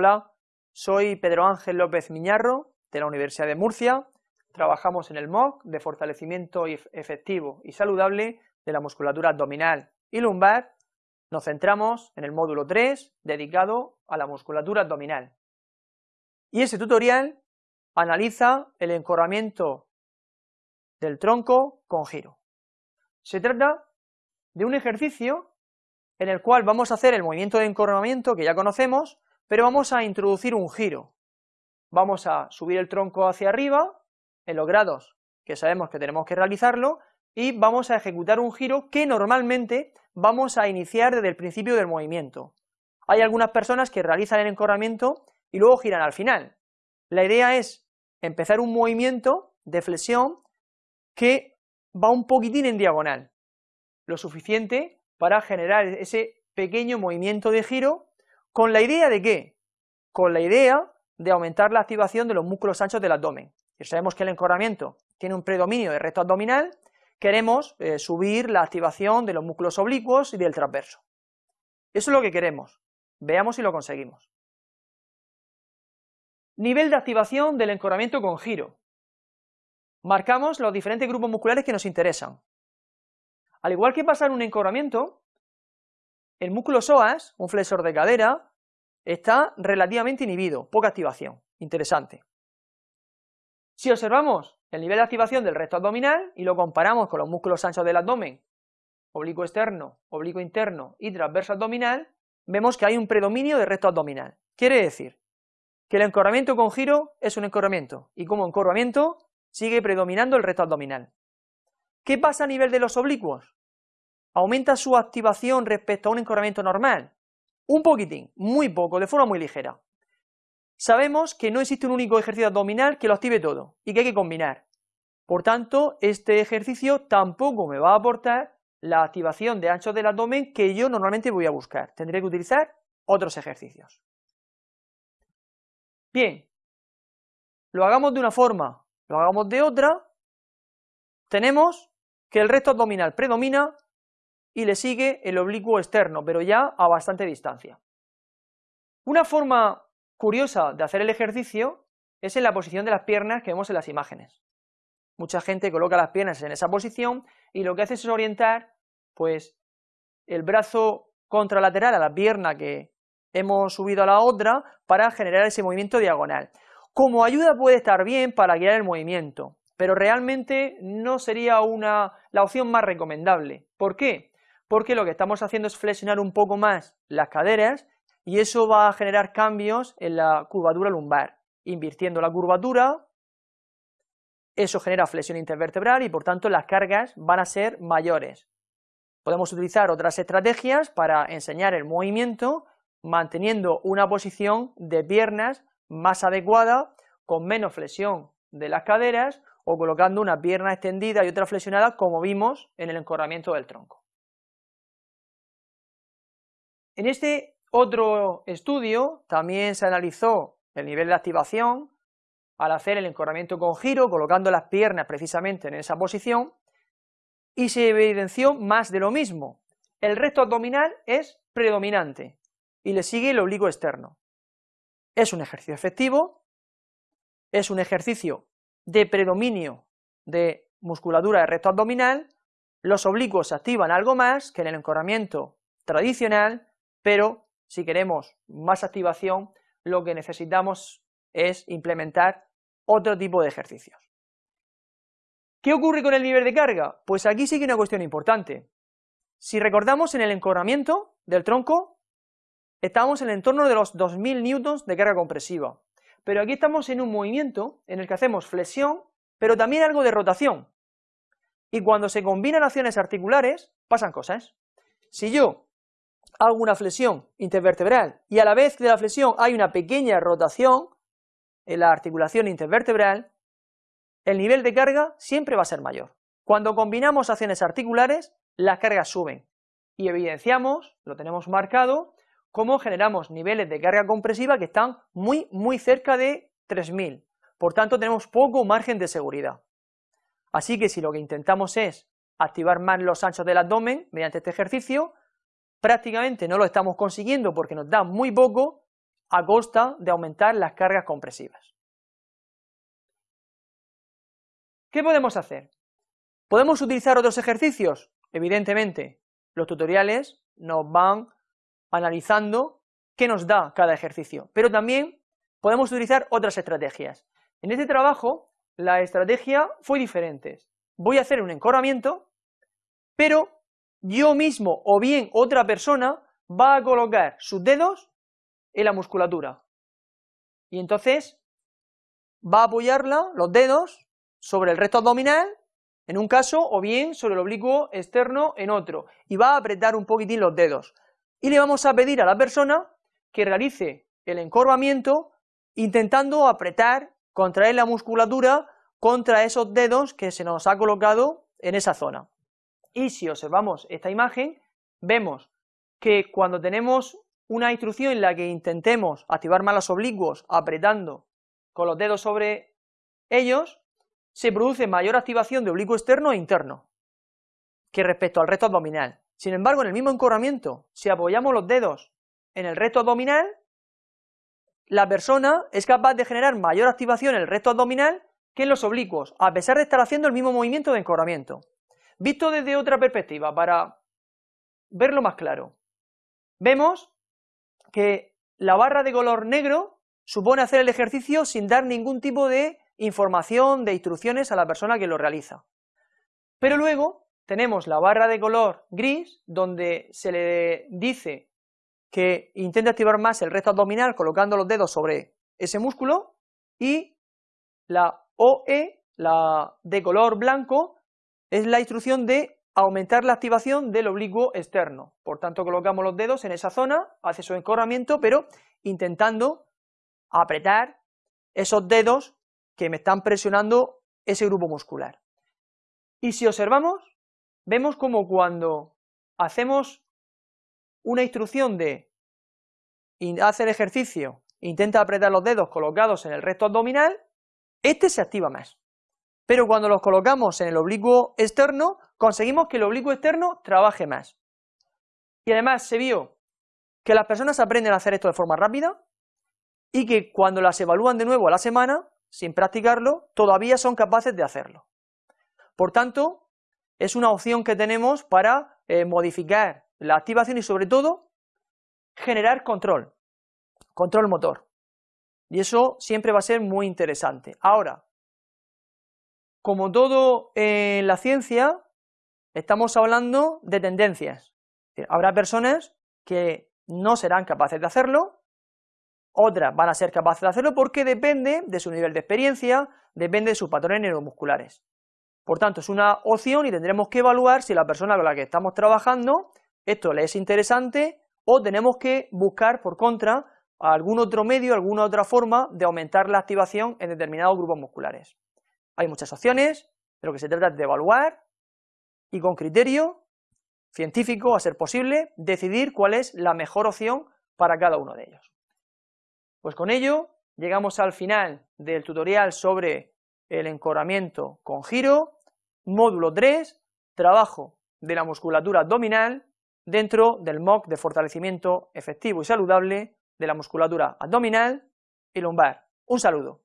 Hola, soy Pedro Ángel López Miñarro, de la Universidad de Murcia. Trabajamos en el MOOC de fortalecimiento efectivo y saludable de la musculatura abdominal y lumbar. Nos centramos en el módulo 3, dedicado a la musculatura abdominal. Y este tutorial analiza el encorvamiento del tronco con giro. Se trata de un ejercicio en el cual vamos a hacer el movimiento de encorvamiento que ya conocemos, pero vamos a introducir un giro. Vamos a subir el tronco hacia arriba, en los grados que sabemos que tenemos que realizarlo, y vamos a ejecutar un giro que normalmente vamos a iniciar desde el principio del movimiento. Hay algunas personas que realizan el encorvamiento y luego giran al final. La idea es empezar un movimiento de flexión que va un poquitín en diagonal, lo suficiente para generar ese pequeño movimiento de giro, con la idea de qué? Con la idea de aumentar la activación de los músculos anchos del abdomen. Si sabemos que el encorvamiento tiene un predominio de recto abdominal, queremos eh, subir la activación de los músculos oblicuos y del transverso. Eso es lo que queremos. Veamos si lo conseguimos. Nivel de activación del encorvamiento con giro marcamos los diferentes grupos musculares que nos interesan. Al igual que pasa en un encorvamiento, el músculo psoas, un flexor de cadera, está relativamente inhibido, poca activación, interesante. Si observamos el nivel de activación del recto abdominal y lo comparamos con los músculos anchos del abdomen, oblicuo externo, oblicuo interno y transverso abdominal, vemos que hay un predominio de recto abdominal. Quiere decir que el encorvamiento con giro es un encorvamiento, y como encorvamiento sigue predominando el recto abdominal. ¿Qué pasa a nivel de los oblicuos? ¿Aumenta su activación respecto a un encorvamiento normal? Un poquitín, muy poco, de forma muy ligera. Sabemos que no existe un único ejercicio abdominal que lo active todo y que hay que combinar. Por tanto, este ejercicio tampoco me va a aportar la activación de anchos del abdomen que yo normalmente voy a buscar. Tendré que utilizar otros ejercicios. Bien, lo hagamos de una forma lo hagamos de otra, tenemos que el recto abdominal predomina y le sigue el oblicuo externo, pero ya a bastante distancia. Una forma curiosa de hacer el ejercicio es en la posición de las piernas que vemos en las imágenes. Mucha gente coloca las piernas en esa posición y lo que hace es orientar pues el brazo contralateral a la pierna que hemos subido a la otra para generar ese movimiento diagonal. Como ayuda puede estar bien para guiar el movimiento, pero realmente no sería una, la opción más recomendable. ¿Por qué? Porque lo que estamos haciendo es flexionar un poco más las caderas y eso va a generar cambios en la curvatura lumbar. Invirtiendo la curvatura, eso genera flexión intervertebral y por tanto las cargas van a ser mayores. Podemos utilizar otras estrategias para enseñar el movimiento manteniendo una posición de piernas más adecuada, con menos flexión de las caderas o colocando una pierna extendida y otra flexionada como vimos en el encorvamiento del tronco. En este otro estudio también se analizó el nivel de activación al hacer el encorvamiento con giro, colocando las piernas precisamente en esa posición, y se evidenció más de lo mismo. El recto abdominal es predominante y le sigue el oblicuo externo. Es un ejercicio efectivo, es un ejercicio de predominio de musculatura de recto abdominal, los oblicuos se activan algo más que en el encorvamiento tradicional, pero si queremos más activación, lo que necesitamos es implementar otro tipo de ejercicios. ¿Qué ocurre con el nivel de carga? Pues aquí sigue una cuestión importante. Si recordamos en el encorvamiento del tronco, Estamos en el entorno de los 2000 newtons de carga compresiva, pero aquí estamos en un movimiento en el que hacemos flexión, pero también algo de rotación, y cuando se combinan acciones articulares, pasan cosas. Si yo hago una flexión intervertebral y a la vez de la flexión hay una pequeña rotación en la articulación intervertebral, el nivel de carga siempre va a ser mayor. Cuando combinamos acciones articulares, las cargas suben, y evidenciamos, lo tenemos marcado, cómo generamos niveles de carga compresiva que están muy, muy cerca de 3000. Por tanto, tenemos poco margen de seguridad. Así que si lo que intentamos es activar más los anchos del abdomen mediante este ejercicio, prácticamente no lo estamos consiguiendo porque nos da muy poco, a costa de aumentar las cargas compresivas. ¿Qué podemos hacer? ¿Podemos utilizar otros ejercicios? Evidentemente, los tutoriales nos van analizando qué nos da cada ejercicio, pero también podemos utilizar otras estrategias. En este trabajo, la estrategia fue diferente. Voy a hacer un encorvamiento, pero yo mismo o bien otra persona va a colocar sus dedos en la musculatura. Y entonces va a apoyarla, los dedos, sobre el recto abdominal, en un caso, o bien sobre el oblicuo externo en otro, y va a apretar un poquitín los dedos. Y le vamos a pedir a la persona que realice el encorvamiento intentando apretar, contraer la musculatura contra esos dedos que se nos ha colocado en esa zona. Y si observamos esta imagen, vemos que cuando tenemos una instrucción en la que intentemos activar más los oblicuos apretando con los dedos sobre ellos, se produce mayor activación de oblicuo externo e interno que respecto al recto abdominal. Sin embargo, en el mismo encorramiento, si apoyamos los dedos en el recto abdominal, la persona es capaz de generar mayor activación en el recto abdominal que en los oblicuos, a pesar de estar haciendo el mismo movimiento de encorramiento. Visto desde otra perspectiva, para verlo más claro, vemos que la barra de color negro supone hacer el ejercicio sin dar ningún tipo de información, de instrucciones a la persona que lo realiza. Pero luego tenemos la barra de color gris, donde se le dice que intente activar más el recto abdominal colocando los dedos sobre ese músculo, y la OE, la de color blanco, es la instrucción de aumentar la activación del oblicuo externo. Por tanto, colocamos los dedos en esa zona, hace su encorramiento, pero intentando apretar esos dedos que me están presionando ese grupo muscular. Y si observamos, vemos como cuando hacemos una instrucción de hacer ejercicio, intenta apretar los dedos colocados en el recto abdominal, este se activa más. Pero cuando los colocamos en el oblicuo externo, conseguimos que el oblicuo externo trabaje más. Y además se vio que las personas aprenden a hacer esto de forma rápida y que cuando las evalúan de nuevo a la semana, sin practicarlo, todavía son capaces de hacerlo. Por tanto, es una opción que tenemos para eh, modificar la activación y sobre todo generar control, control motor. Y eso siempre va a ser muy interesante. Ahora, como todo en la ciencia, estamos hablando de tendencias. Habrá personas que no serán capaces de hacerlo, otras van a ser capaces de hacerlo porque depende de su nivel de experiencia, depende de sus patrones neuromusculares. Por tanto, es una opción y tendremos que evaluar si la persona con la que estamos trabajando esto le es interesante o tenemos que buscar por contra algún otro medio, alguna otra forma de aumentar la activación en determinados grupos musculares. Hay muchas opciones, pero que se trata de evaluar y con criterio científico, a ser posible, decidir cuál es la mejor opción para cada uno de ellos. Pues con ello llegamos al final del tutorial sobre el encorramiento con giro, módulo 3, trabajo de la musculatura abdominal dentro del MOC de fortalecimiento efectivo y saludable de la musculatura abdominal y lumbar. Un saludo.